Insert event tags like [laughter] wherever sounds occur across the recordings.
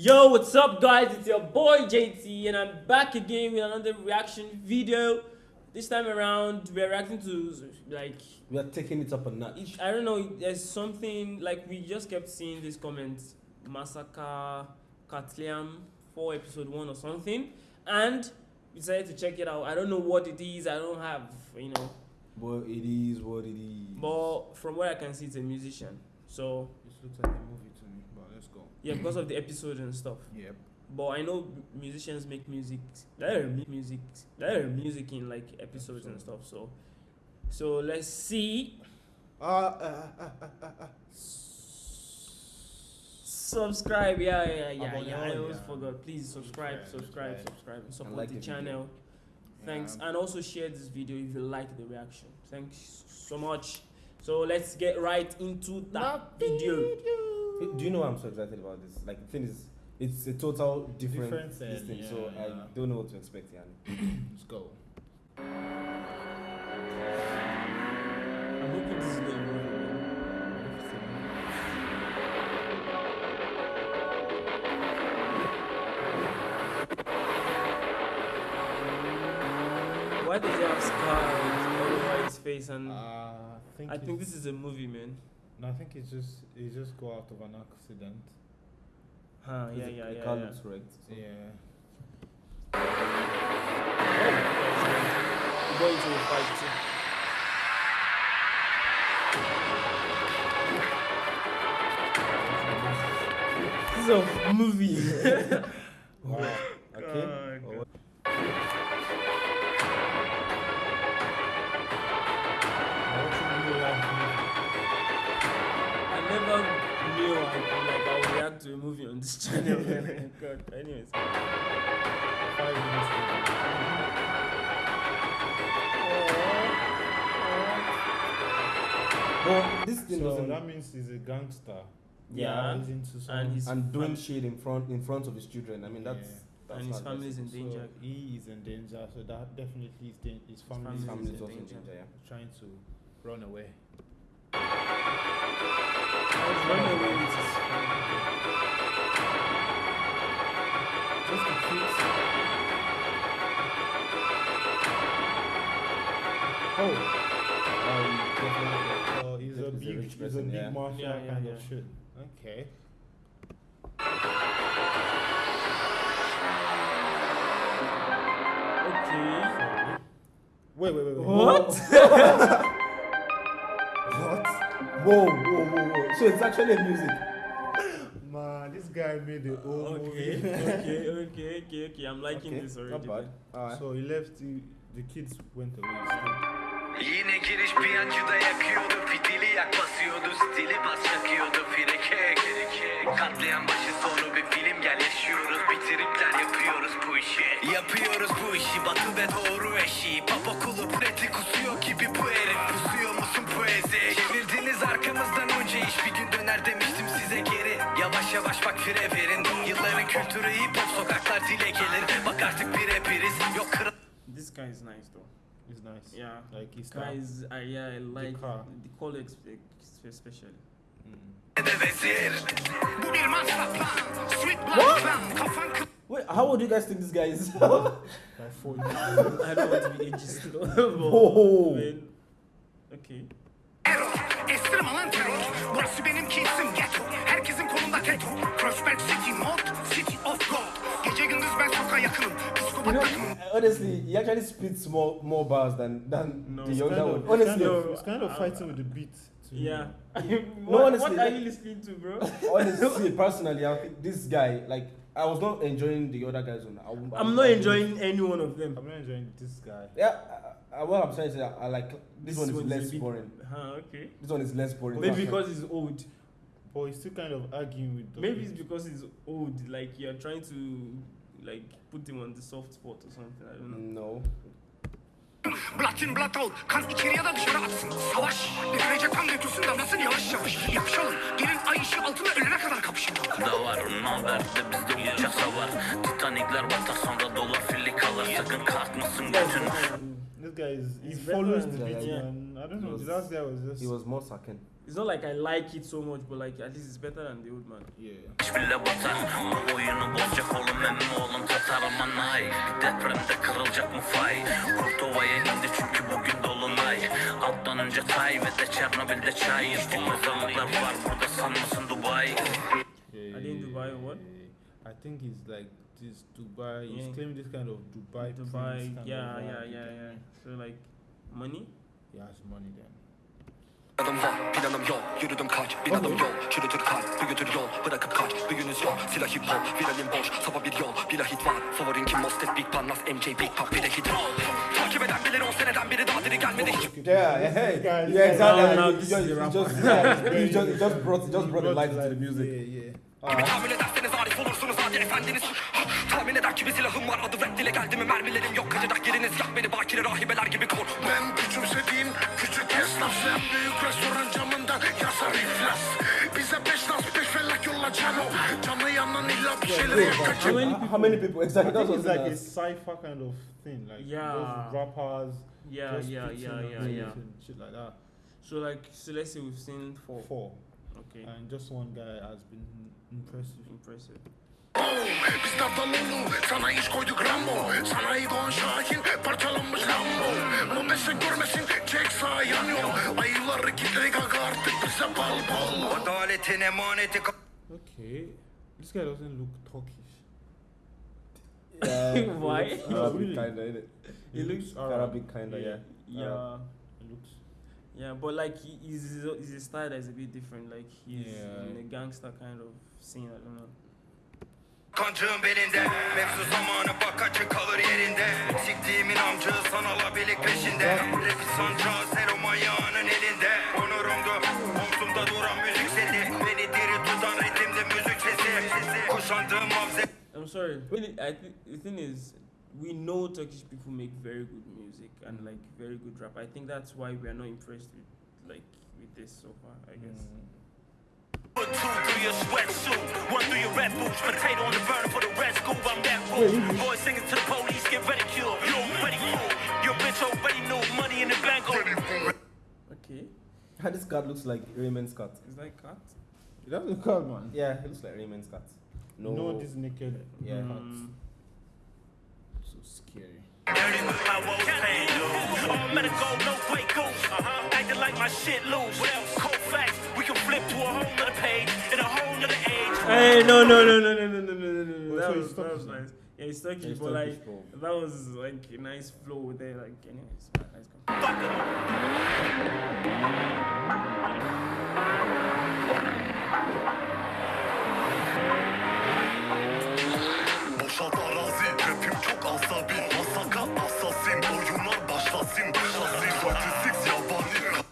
Yo, what's up, guys? It's your boy JT, and I'm back again with another reaction video. This time around, we're reacting to like We are taking it up a notch. I don't know. There's something like we just kept seeing these comments, massacre, Katliam, for episode one or something, and we decided to check it out. I don't know what it is. I don't have, you know, But it is what it is. but from what I can see, it's a musician. So This looks like a movie to me, but let's go. Yeah, because of the episode and stuff. Yep. But I know musicians make music, there music, there are music in like episodes and stuff. So, so let's see. Uh, uh, uh, uh, uh, uh. Subscribe, yeah, yeah, yeah, Abone yeah. I always ya. forgot. Please subscribe, Subscribe, subscribe, subscribe. subscribe, and support like the the channel. Thanks, Yeah. and also share this video if you like the reaction. Thanks so much. So let's get right into that video. Do you know why I'm so excited about this? Like, the thing is, it's a total different, Different this thing, thing, so yeah, I don't know what to expect. Yeah. [clears throat] Let's go. I'm hoping this is not a movie. Why does he have scars all over his face? And Uh, I think. I think this is a movie, man. No, I think it's just he just go out of an accident. Huh? Yeah, The- yeah, the yeah. car yeah. looks wrecked. so- Yeah. Go into the fight too. This is a movie. [laughs] [laughs] Wow. Movie on this channel. [laughs] Oh God. Anyways. Five minutes. movie. But this thing So that means he's a gangster. Yeah. He's into. And he's and doing shit in front in front of his children. I mean, that's. Yeah. that's and his not family is in danger. So he is in danger. So that definitely is dan- his family, family His is family in is also in danger. danger. Yeah. trying to run away. Run away Oh, Um, definitely. oh, he's a big, rich he's a big yeah. mafia Yeah, yeah, kind of shit. Okay. Okay. Wait, wait, wait, wait. What? [laughs] What? Whoa, whoa, whoa, whoa. So it's actually music. Man, this guy made the whole Okay, movie. okay, [laughs] okay, okay, okay. I'm liking Okay, this Not already. bad. man. Alright. So he left. The, the kids went away. Yine giriş piyancıda yakıyordu Fitili yak basıyordu Stili bas çakıyordu Fireke Katlayan başı sonu bir film Gel yaşıyoruz Bitiripler yapıyoruz bu işi Yapıyoruz bu işi Batı ve doğru Yavaş yavaş bak fire verin Yılların kültürü hip hop sokaklar dile gelir Bak artık birebiriz Yok kral This guy is nice though. It's nice. Yeah. Like he's Guys, I yeah, I like car. the color especially. Mm. Wait, how old do you guys think this guy is? [laughs] By [laughs] four I don't want to be ageist [laughs] Oh. I mean, okay. Estirme lan terör Burası benim kesim ghetto Herkesin kolunda teto Prospect City Mod City of Gold Gece gündüz ben sokağa yakınım you know, takımım honestly, he actually spits more more bars than than No. the It's younger kind one. of, it's Honestly, kind of, it's kind of I- fighting with the beat. To. Yeah. [laughs] No, what, honestly, what are you listening to, bro? [laughs] honestly, personally, I think this guy, like, I was not enjoying the other guys on. I, won't- I I'm won't- I enjoying any one of them. I'm not enjoying this guy. Yeah, I, I, what I'm saying is that I like this, one is less bit- boring. Huh, okay. This one is less boring. Maybe because it's old. But he's still kind of arguing with the Maybe it's because he's old. Like you're trying to like put him on the soft spot or something. I don't know. no. Blood in out Kan içeri ya da dışarı atsın Savaş Dökülecek kan nüfusun damlasın yavaş yavaş Yapışalım Gelin ay ışığı altında ölene kadar kapışalım da var Naber de bizde uçaksa var Titanikler batar sonra dolar filli kalır Sakın kalkmasın götün is he He's follows better the than- beat, yeah. man. I don't know. was- the last guy was just He was more sucking. It's not like I like it so much, but like at least it's better than the old man. yeah. Hiç bile batar Depremde kırılacak mı fay Kurtova'ya indi çünkü bugün dolunay Alttan önce tay ve de Çernobil'de çay İçtik mezarlıklar var burada sanmasın Dubai Yeah, Are they in Dubai or what? I think he's like this Dubai. He's Yeah. claiming this kind of Dubai. Dubai, yeah, yeah, yeah, yeah. me? So like money. He has money then. Planım var, planım yok Yürüdüm kaç, bin adım yol Çürütür kalp, büyütür yol Bırakıp kaç, büyünüz yok Silah hip hop, viralim boş Sapa bir yol, bir hit var Favorin kim Mostet, Big Parnas, MJ, Big Pop Bir de hit roll Takip eden bilir on seneden biri daha diri gelmedi hiç Yeah, yeah, hey. yeah, exactly. No, no, just, yeah, brought, just brought the light to the music. Yeah, yeah. Gibi tahmin ederseniz arif olursunuz hadi efendiniz Tahmin eder ki bir silahım var adı rap dile geldi mi mermilerim yok Kaçacak yeriniz yak beni bakire rahibeler gibi kor Ben küçümsediğin küçük esnaf Sen büyük restoran camında yazar iflas Bize beş nas beş felak yolla cano Canı yanan illa bir şeyleri yakacak How many, how many people? Exactly. I That's think what it's like a cipher kind of thing, like Yeah. those rappers, Yeah, just yeah, yeah, yeah, yeah. shit like that. So like so let's say we've seen four. Four, Okay. and just one guy has been impressive. Impressive. Biz Davdalolu sana iş koyduk Rambo Sanayi Doğan Şahin parçalanmış Lambo Mobese görmesin çek sağ yanıyor Ayıları kitle gaga artık bize bal bal Adaletin emaneti Okay, this guy doesn't look Turkish. yeah, [laughs] Why? it looks Arabic really. kinda, innit? He looks Arabic kinda, yeah. Yeah. It looks. Yeah, but like he's a style that's a bit different. Like he's Yeah. in a gangster kind of scene. I don't know. Kancığın belinde Mevzu zamanı bak açık kalır yerinde Siktiğimin amcığı sanala birlik peşinde Rapi sancağı selo manyağının elinde Onurumdu omzumda duran müzik sesi Beni diri tutan ritimde müzik sesi Kuşandığım mavze I'm sorry. Really, I think the thing is, we know Turkish people make very good music and like very good rap. I think that's why we are not impressed with like with this so far. I guess. Put two through your sweatsuit, one through your red boots, potato on the burner for the red scoop. I'm that fool. Boys singing to the police, get ridiculed. You already fool. Your bitch already knew money in the bank. Okay. How this cat looks like Raymond's cat. Is that cut? It doesn't call man. Yeah, he looks like Raymond's cat. No, No, this naked. yeah. Mm, So scary. Dirty with my woes pain. All medical, no play goose. Uh-huh. Acting like my shit loose. What else? Cold facts. We can flip to a whole nother page in a whole nother age. Hey, no, no, no, no, no, no, no, no, no, no. Oh, That was, that was nice. Yeah, it's Turkish, He's but Turkish, like bro. that was like a nice flow there. Like, anyways, nice. Fuck 'em. Asabi Masaka asasin Oyunlar başlasın Şasi 46 yabani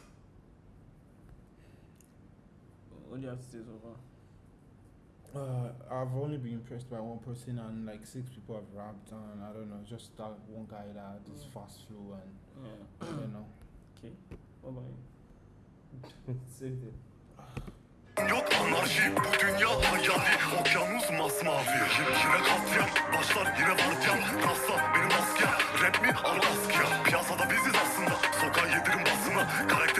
What do you have to say so far? Uh, I've only been impressed by one person, and like six people have rapped, and I don't know, just that one guy that had this fast flow, and Yeah. you know. Okay. What about you? [laughs] Same thing. Yok anarşi bu dünya hayali. Okyanus masmavi. Yine katliam başlar yine vardiyan Rasta benim asker. Rap mi al askıya Piyasada biziz aslında. Sokağa yedirin basına Karakter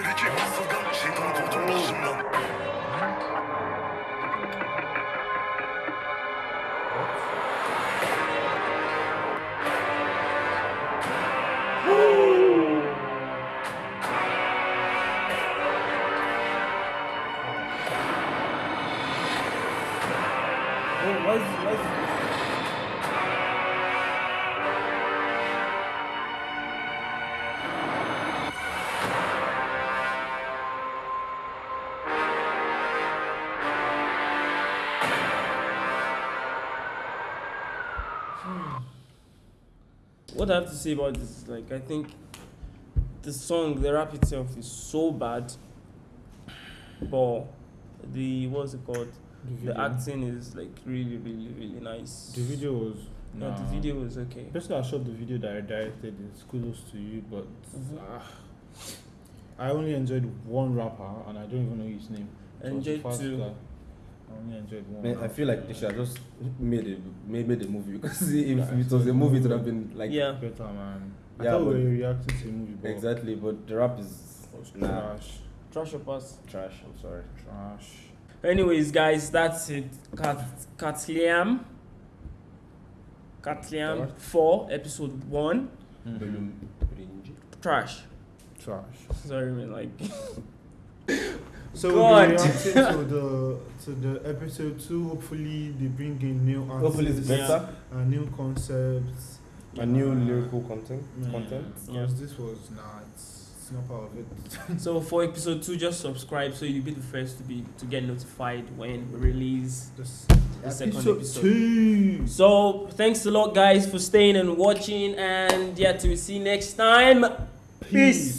Is, hmm. What I have to say about this is like I think the song, the rap itself is so bad, but the what's it called? The The acting is like really, really, really nice. the video was. No, the video was okay. The I shot the video that I directed is kudos to you, but Mhm. ah, I only enjoyed one rapper, and I don't even know his name. It Enjoyed two. guy. I only enjoyed one. Man, I feel like they should have just made a made, made a movie because [laughs] if it was a movie, it would have been like Yeah. better man. I Yeah, thought we were reacting to a movie, but exactly. But the rap is it was nah, trash, Trash or pass. trash. I'm sorry. trash. Anyways, guys, that's it. Cat Catliam. Katliam 4, episode 1. Belum birinci. Trash. Trash. Sorry, man. Like, [laughs] So God. we're reacting [laughs] to the to the episode two. Hopefully they bring in new artists, Hopefully it's better. and new concepts, A new Uh, lyrical content. yeah. Content. Because this was nah, it's, not part of it. [laughs] so for episode 2, just subscribe so you'll be the first to be to get notified when we release the second episode two. So thanks a lot, guys, for staying and watching. And yeah, till we see you next time. Peace.